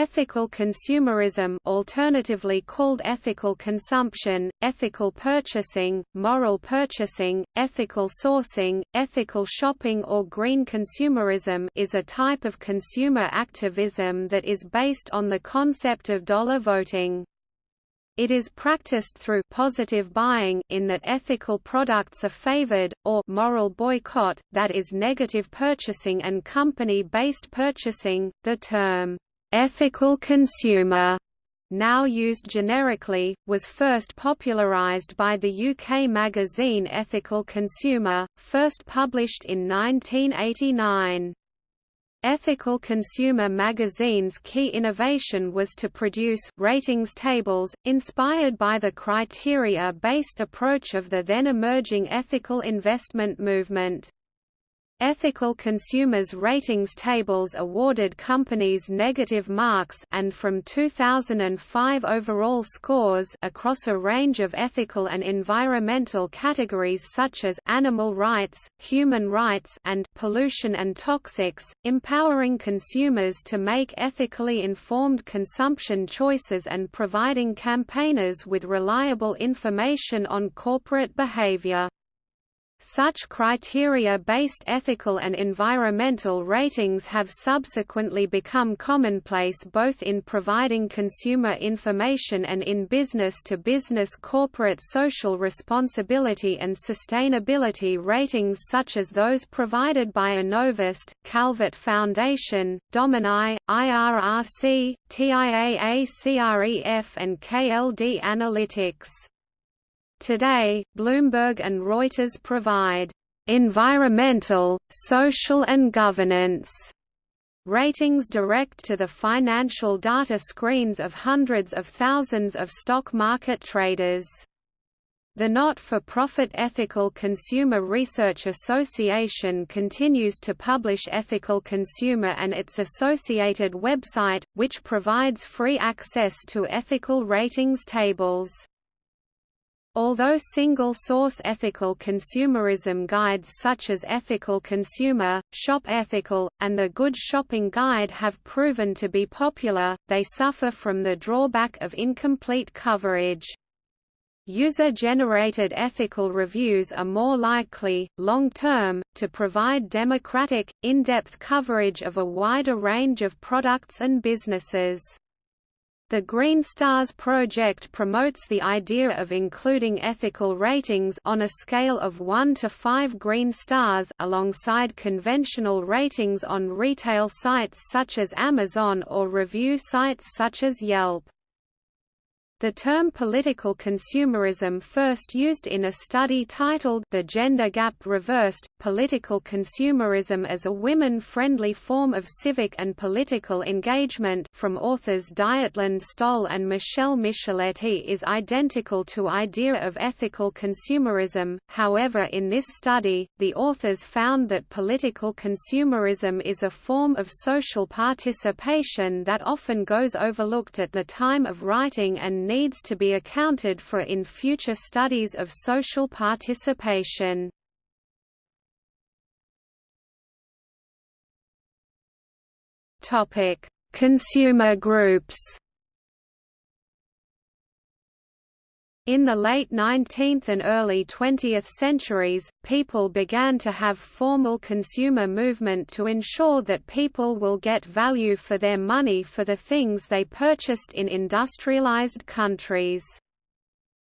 Ethical consumerism alternatively called ethical consumption, ethical purchasing, moral purchasing, ethical sourcing, ethical shopping or green consumerism is a type of consumer activism that is based on the concept of dollar voting. It is practiced through positive buying in that ethical products are favored, or moral boycott, that is negative purchasing and company-based purchasing. The term Ethical consumer now used generically, was first popularised by the UK magazine Ethical Consumer, first published in 1989. Ethical Consumer magazine's key innovation was to produce ratings tables, inspired by the criteria-based approach of the then emerging ethical investment movement. Ethical consumers ratings tables awarded companies negative marks and from 2005 overall scores across a range of ethical and environmental categories such as animal rights, human rights and pollution and toxics, empowering consumers to make ethically informed consumption choices and providing campaigners with reliable information on corporate behavior. Such criteria-based ethical and environmental ratings have subsequently become commonplace both in providing consumer information and in business-to-business -business corporate social responsibility and sustainability ratings such as those provided by Innovest, Calvert Foundation, Domini, IRRC, TIAA-CREF and KLD Analytics. Today, Bloomberg and Reuters provide environmental, social and governance ratings direct to the financial data screens of hundreds of thousands of stock market traders. The not-for-profit Ethical Consumer Research Association continues to publish Ethical Consumer and its associated website, which provides free access to ethical ratings tables. Although single-source ethical consumerism guides such as Ethical Consumer, Shop Ethical, and the Good Shopping Guide have proven to be popular, they suffer from the drawback of incomplete coverage. User-generated ethical reviews are more likely, long-term, to provide democratic, in-depth coverage of a wider range of products and businesses. The Green Stars project promotes the idea of including ethical ratings on a scale of 1 to 5 green stars alongside conventional ratings on retail sites such as Amazon or review sites such as Yelp. The term political consumerism first used in a study titled The Gender Gap Reversed, Political Consumerism as a Women-Friendly Form of Civic and Political Engagement from authors Dietlind Stolle and Michele Micheletti is identical to idea of ethical consumerism, however in this study, the authors found that political consumerism is a form of social participation that often goes overlooked at the time of writing and needs to be accounted for in future studies of social participation. Consumer groups. In the late 19th and early 20th centuries, people began to have formal consumer movement to ensure that people will get value for their money for the things they purchased in industrialized countries.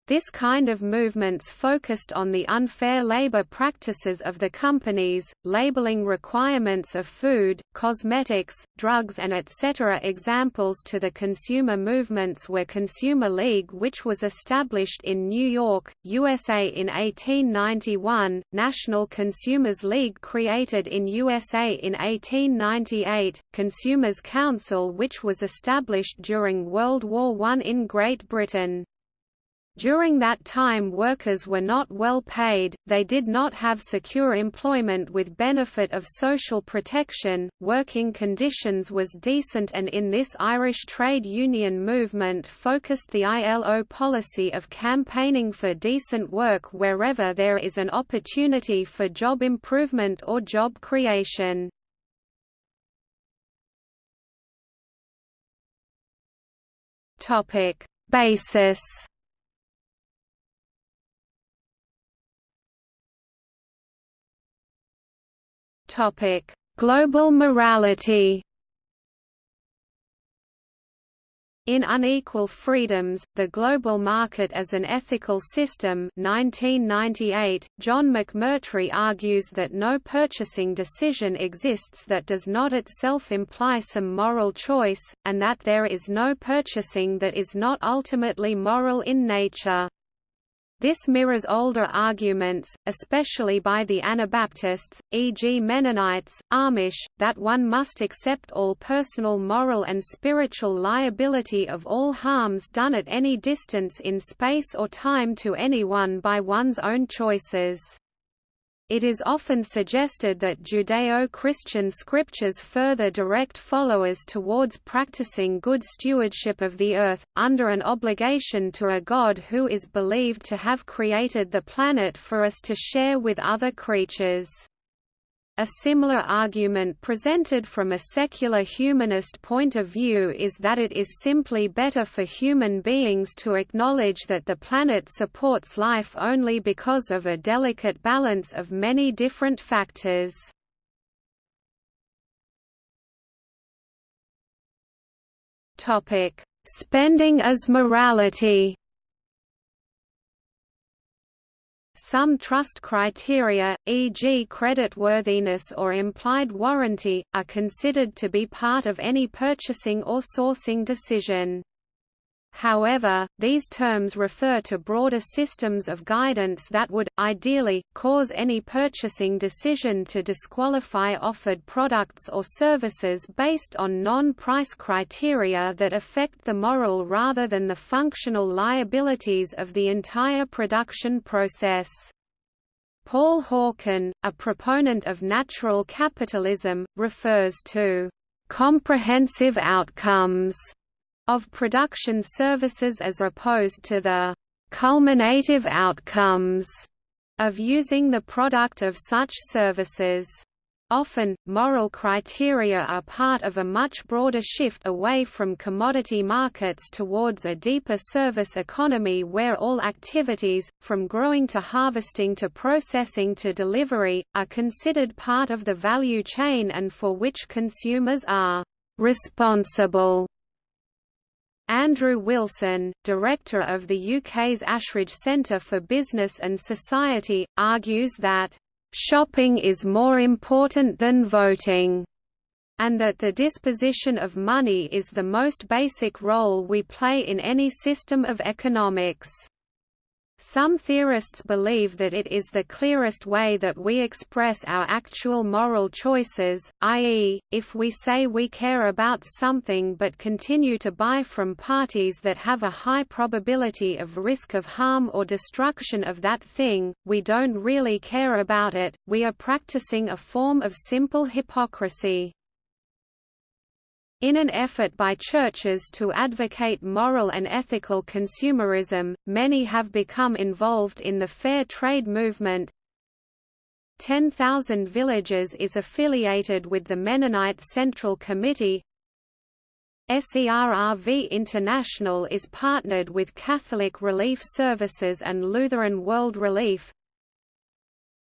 This kind of movements focused on the unfair labor practices of the companies, labeling requirements of food, cosmetics, drugs and etc. Examples to the consumer movements were Consumer League which was established in New York, USA in 1891, National Consumers League created in USA in 1898, Consumers Council which was established during World War I in Great Britain. During that time workers were not well paid, they did not have secure employment with benefit of social protection, working conditions was decent and in this Irish trade union movement focused the ILO policy of campaigning for decent work wherever there is an opportunity for job improvement or job creation. Basis. Topic: Global morality. In Unequal Freedoms, The Global Market as an Ethical System 1998, John McMurtry argues that no purchasing decision exists that does not itself imply some moral choice, and that there is no purchasing that is not ultimately moral in nature. This mirrors older arguments, especially by the Anabaptists, e.g. Mennonites, Amish, that one must accept all personal moral and spiritual liability of all harms done at any distance in space or time to anyone by one's own choices. It is often suggested that Judeo-Christian scriptures further direct followers towards practicing good stewardship of the earth, under an obligation to a God who is believed to have created the planet for us to share with other creatures. A similar argument presented from a secular humanist point of view is that it is simply better for human beings to acknowledge that the planet supports life only because of a delicate balance of many different factors. Spending as morality Some trust criteria, e.g. creditworthiness or implied warranty, are considered to be part of any purchasing or sourcing decision. However, these terms refer to broader systems of guidance that would, ideally, cause any purchasing decision to disqualify offered products or services based on non-price criteria that affect the moral rather than the functional liabilities of the entire production process. Paul Hawken, a proponent of natural capitalism, refers to comprehensive outcomes of production services as opposed to the culminative outcomes of using the product of such services. Often, moral criteria are part of a much broader shift away from commodity markets towards a deeper service economy where all activities, from growing to harvesting to processing to delivery, are considered part of the value chain and for which consumers are responsible. Andrew Wilson, director of the UK's Ashridge Centre for Business and Society, argues that, "...shopping is more important than voting." and that the disposition of money is the most basic role we play in any system of economics. Some theorists believe that it is the clearest way that we express our actual moral choices, i.e., if we say we care about something but continue to buy from parties that have a high probability of risk of harm or destruction of that thing, we don't really care about it, we are practicing a form of simple hypocrisy. In an effort by churches to advocate moral and ethical consumerism, many have become involved in the fair trade movement. 10,000 Villages is affiliated with the Mennonite Central Committee. SERRV International is partnered with Catholic Relief Services and Lutheran World Relief.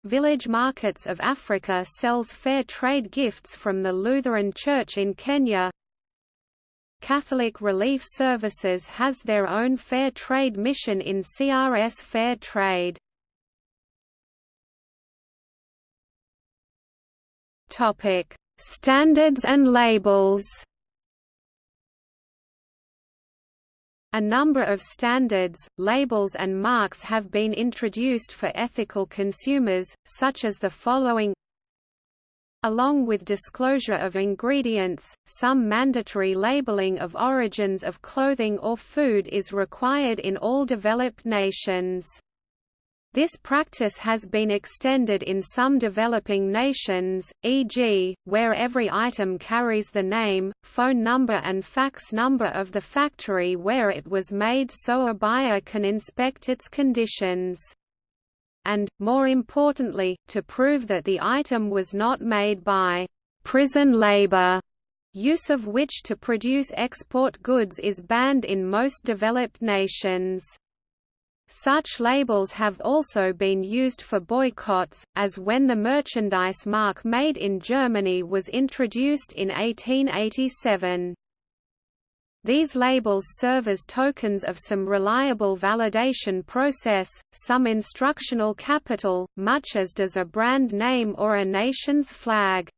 Village Markets of Africa sells fair trade gifts from the Lutheran Church in Kenya. Catholic Relief Services has their own fair trade mission in CRS Fair Trade. Topic: Standards and labels. A number of standards, labels and marks have been introduced for ethical consumers, such as the following Along with disclosure of ingredients, some mandatory labeling of origins of clothing or food is required in all developed nations. This practice has been extended in some developing nations, e.g., where every item carries the name, phone number and fax number of the factory where it was made so a buyer can inspect its conditions and, more importantly, to prove that the item was not made by prison labor use of which to produce export goods is banned in most developed nations. Such labels have also been used for boycotts, as when the merchandise mark Made in Germany was introduced in 1887. These labels serve as tokens of some reliable validation process, some instructional capital, much as does a brand name or a nation's flag.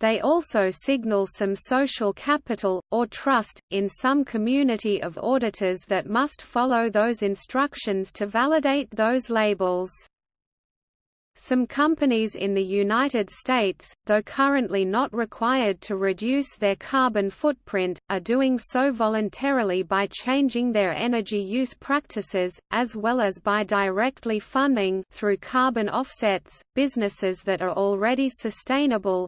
They also signal some social capital, or trust, in some community of auditors that must follow those instructions to validate those labels. Some companies in the United States, though currently not required to reduce their carbon footprint, are doing so voluntarily by changing their energy use practices, as well as by directly funding through carbon offsets, businesses that are already sustainable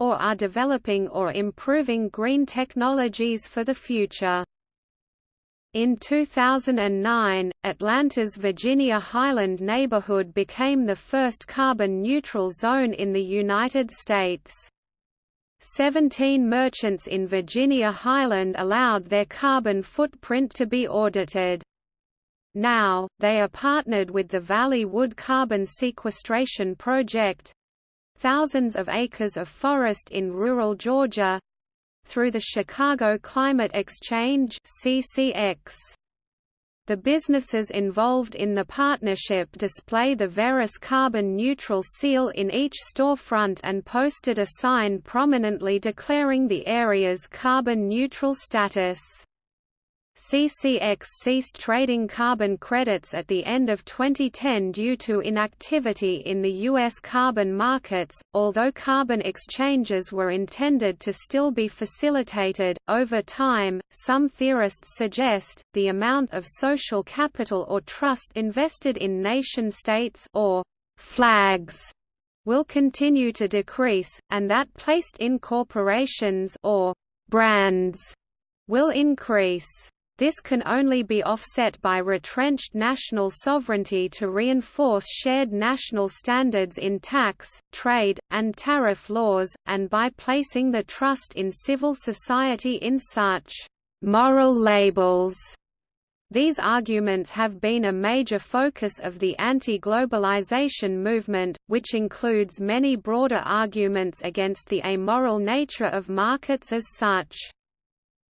or are developing or improving green technologies for the future. In 2009, Atlanta's Virginia Highland neighborhood became the first carbon-neutral zone in the United States. Seventeen merchants in Virginia Highland allowed their carbon footprint to be audited. Now, they are partnered with the Valley Wood Carbon Sequestration Project, thousands of acres of forest in rural Georgia, through the Chicago Climate Exchange CCX. The businesses involved in the partnership display the Verus carbon neutral seal in each storefront and posted a sign prominently declaring the area's carbon neutral status. CCX ceased trading carbon credits at the end of 2010 due to inactivity in the U.S. carbon markets, although carbon exchanges were intended to still be facilitated. Over time, some theorists suggest, the amount of social capital or trust invested in nation-states or flags will continue to decrease, and that placed in corporations or brands will increase. This can only be offset by retrenched national sovereignty to reinforce shared national standards in tax, trade, and tariff laws, and by placing the trust in civil society in such moral labels. These arguments have been a major focus of the anti-globalization movement, which includes many broader arguments against the amoral nature of markets as such.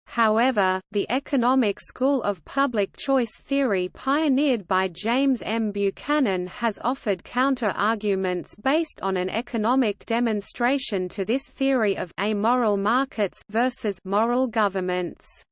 However, the economic school of public choice theory pioneered by James M. Buchanan has offered counter-arguments based on an economic demonstration to this theory of amoral markets versus moral governments.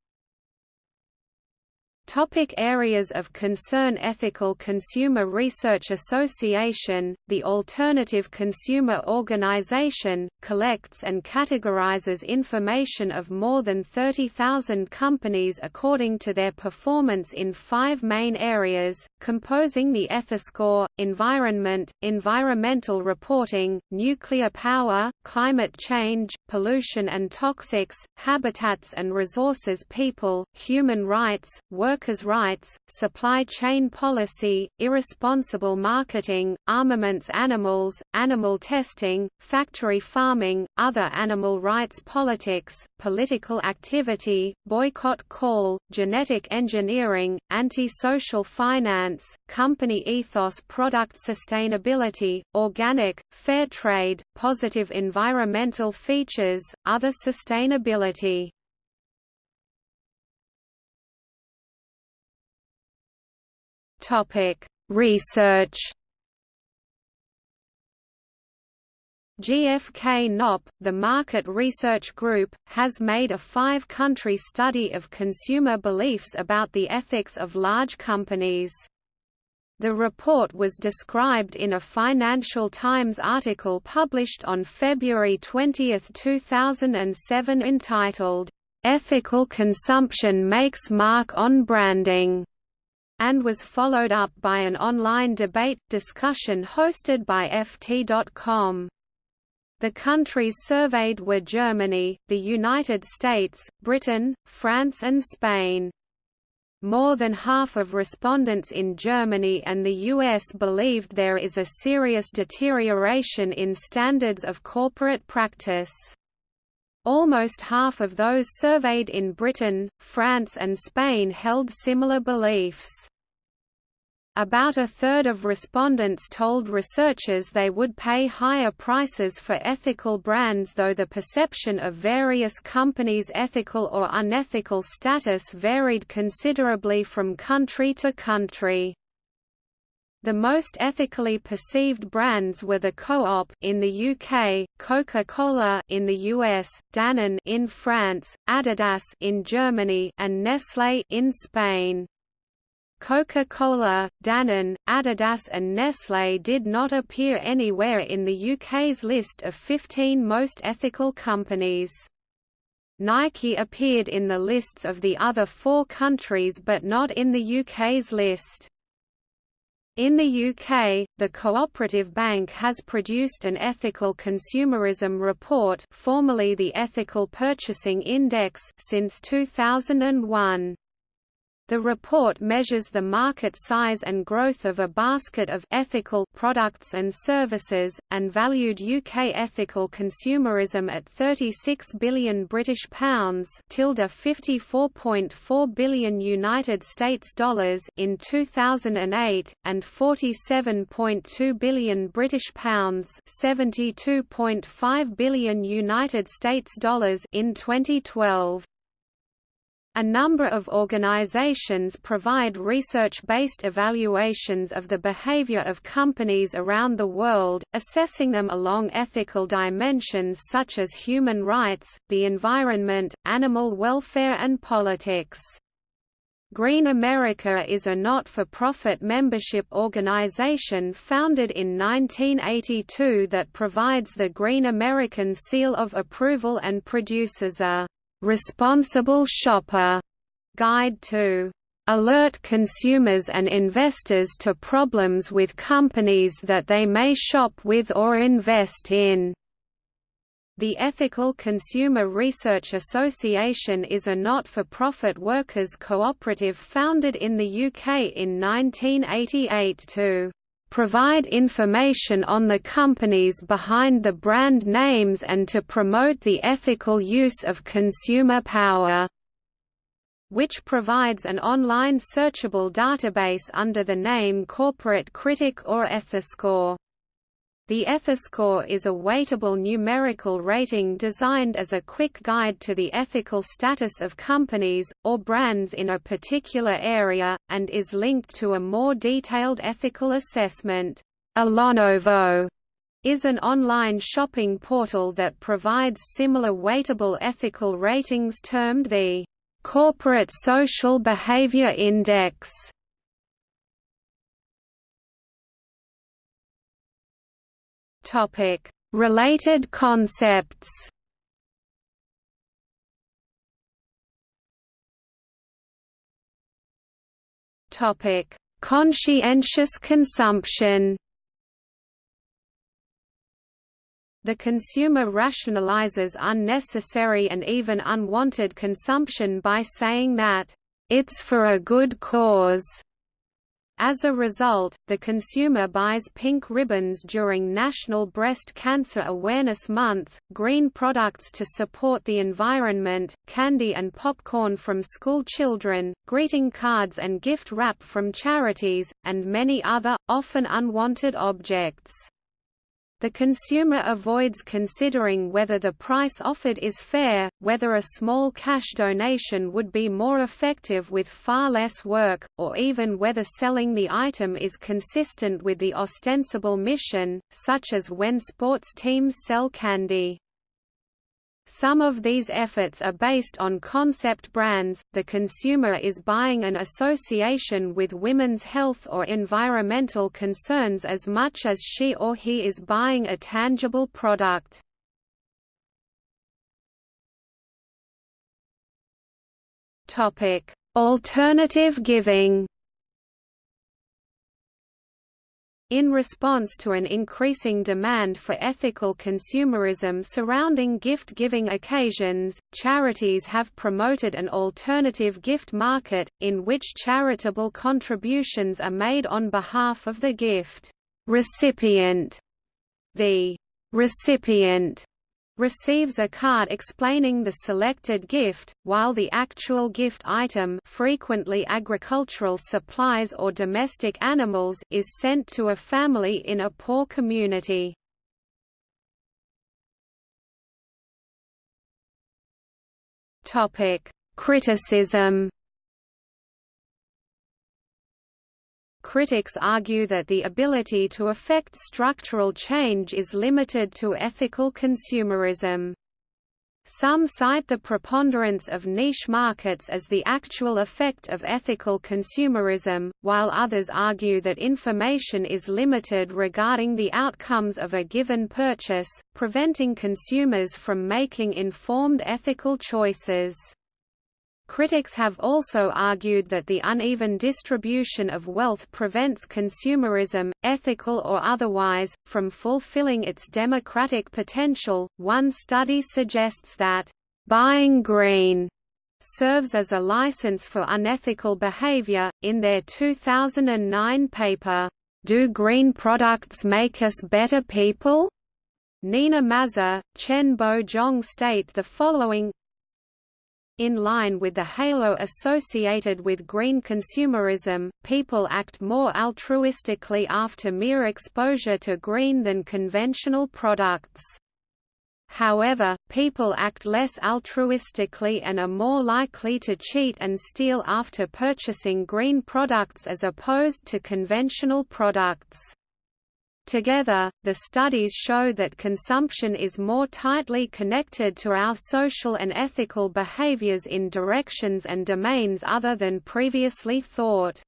Topic areas of concern Ethical Consumer Research Association, the alternative consumer organization, collects and categorizes information of more than 30,000 companies according to their performance in five main areas, composing the Ethiscore, environment, environmental reporting, nuclear power, climate change, pollution and toxics, habitats and resources people, human rights, work workers' rights, supply chain policy, irresponsible marketing, armaments animals, animal testing, factory farming, other animal rights politics, political activity, boycott call, genetic engineering, anti-social finance, company ethos product sustainability, organic, fair trade, positive environmental features, other sustainability. Topic: Research. GfK NOP, the Market Research Group, has made a five-country study of consumer beliefs about the ethics of large companies. The report was described in a Financial Times article published on February 20, 2007 entitled, "'Ethical Consumption Makes Mark on Branding' and was followed up by an online debate, discussion hosted by FT.com. The countries surveyed were Germany, the United States, Britain, France and Spain. More than half of respondents in Germany and the US believed there is a serious deterioration in standards of corporate practice. Almost half of those surveyed in Britain, France and Spain held similar beliefs. About a third of respondents told researchers they would pay higher prices for ethical brands though the perception of various companies' ethical or unethical status varied considerably from country to country. The most ethically perceived brands were the Co-op in the UK, Coca-Cola in the US, Danone in France, Adidas in Germany, and Nestlé in Spain. Coca-Cola, Danone, Adidas and Nestlé did not appear anywhere in the UK's list of 15 most ethical companies. Nike appeared in the lists of the other four countries but not in the UK's list. In the UK, the Cooperative Bank has produced an ethical consumerism report formerly the Ethical Purchasing Index since 2001. The report measures the market size and growth of a basket of ethical products and services, and valued UK ethical consumerism at 36 billion British pounds tilde 54.4 billion United States dollars in 2008, and 47.2 billion British pounds 72.5 billion United States dollars in 2012. A number of organizations provide research-based evaluations of the behavior of companies around the world, assessing them along ethical dimensions such as human rights, the environment, animal welfare and politics. Green America is a not-for-profit membership organization founded in 1982 that provides the Green American Seal of Approval and produces a Responsible Shopper Guide to alert consumers and investors to problems with companies that they may shop with or invest in. The Ethical Consumer Research Association is a not-for-profit workers' cooperative founded in the UK in 1988 to provide information on the companies behind the brand names and to promote the ethical use of consumer power which provides an online searchable database under the name Corporate Critic or Ethiscore. The Ethiscore is a weightable numerical rating designed as a quick guide to the ethical status of companies, or brands in a particular area, and is linked to a more detailed ethical assessment. Alonovo is an online shopping portal that provides similar weightable ethical ratings termed the Corporate Social Behavior Index. Topic: Related concepts. Topic: Conscientious consumption. The consumer rationalizes unnecessary and even unwanted consumption by saying that, "...it's for a good cause." As a result, the consumer buys pink ribbons during National Breast Cancer Awareness Month, green products to support the environment, candy and popcorn from school children, greeting cards and gift wrap from charities, and many other, often unwanted objects. The consumer avoids considering whether the price offered is fair, whether a small cash donation would be more effective with far less work, or even whether selling the item is consistent with the ostensible mission, such as when sports teams sell candy. Some of these efforts are based on concept brands. The consumer is buying an association with women's health or environmental concerns as much as she or he is buying a tangible product. Alternative giving. In response to an increasing demand for ethical consumerism surrounding gift-giving occasions, charities have promoted an alternative gift market, in which charitable contributions are made on behalf of the gift recipient. The recipient receives a card explaining the selected gift, while the actual gift item frequently agricultural supplies or domestic animals is sent to a family in a poor community. Criticism Critics argue that the ability to affect structural change is limited to ethical consumerism. Some cite the preponderance of niche markets as the actual effect of ethical consumerism, while others argue that information is limited regarding the outcomes of a given purchase, preventing consumers from making informed ethical choices. Critics have also argued that the uneven distribution of wealth prevents consumerism, ethical or otherwise, from fulfilling its democratic potential. One study suggests that buying green serves as a license for unethical behavior. In their 2009 paper, Do Green Products Make Us Better People? Nina Mazar, Chen Bo Zhong state the following in line with the halo associated with green consumerism, people act more altruistically after mere exposure to green than conventional products. However, people act less altruistically and are more likely to cheat and steal after purchasing green products as opposed to conventional products. Together, the studies show that consumption is more tightly connected to our social and ethical behaviors in directions and domains other than previously thought.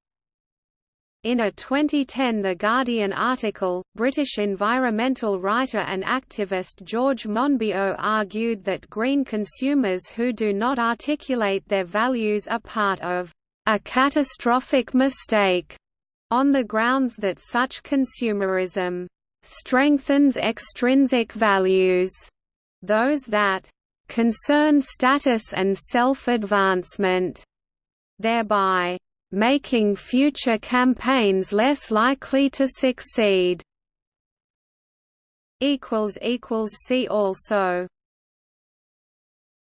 In a 2010 The Guardian article, British environmental writer and activist George Monbiot argued that green consumers who do not articulate their values are part of a catastrophic mistake on the grounds that such consumerism strengthens extrinsic values, those that concern status and self-advancement, thereby making future campaigns less likely to succeed. See also